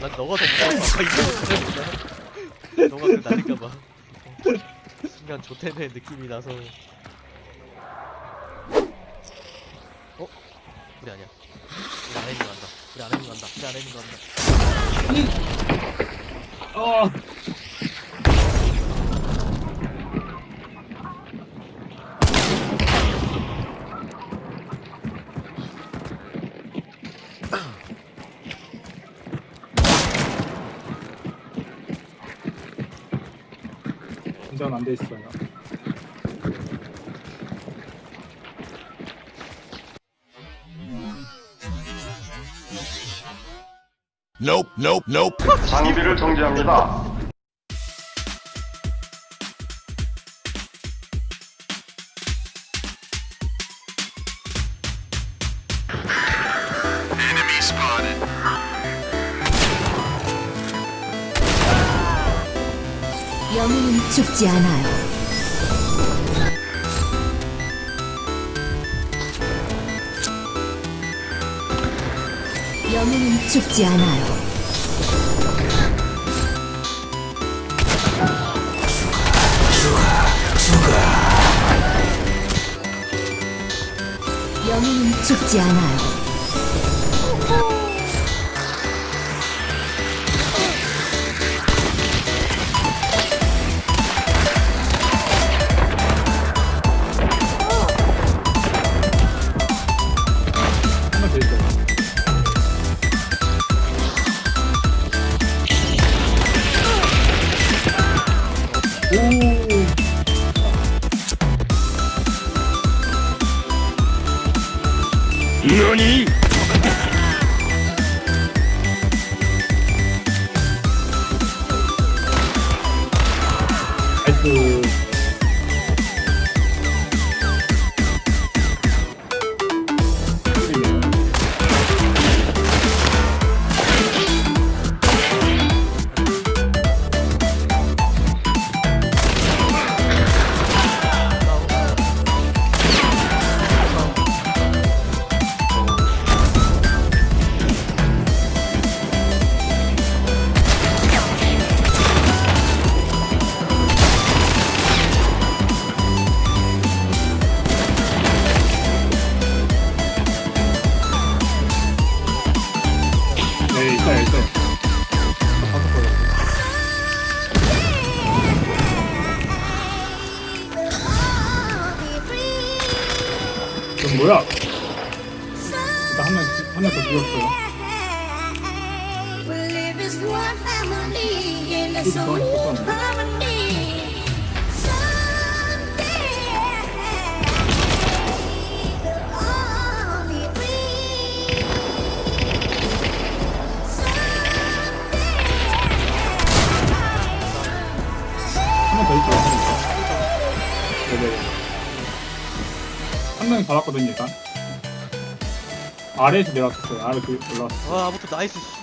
난 너가 더 무서워. 너가 그 날릴까봐. 순간 조템의 느낌이 나서. 어? 우리 아니야. 우리 안에 있는 거 간다. 우리 안에 있는 거 간다. 우리 안에 있는 거 간다. 아 운전 안돼 있어요. Nope, nope, nope. 장비를 정지합니다. 죽지 않아요. 영웅은 죽지 않아요. 영웅은 죽지 않아요. 너 그럼 뭐야? 일단 한명 한 명 더 죽였어요. One family in 한 명이 받았거든요, 일단. 아래에서 내려왔었어요. 아래에서 올라왔어. 와, 아무튼 나이스, 씨발.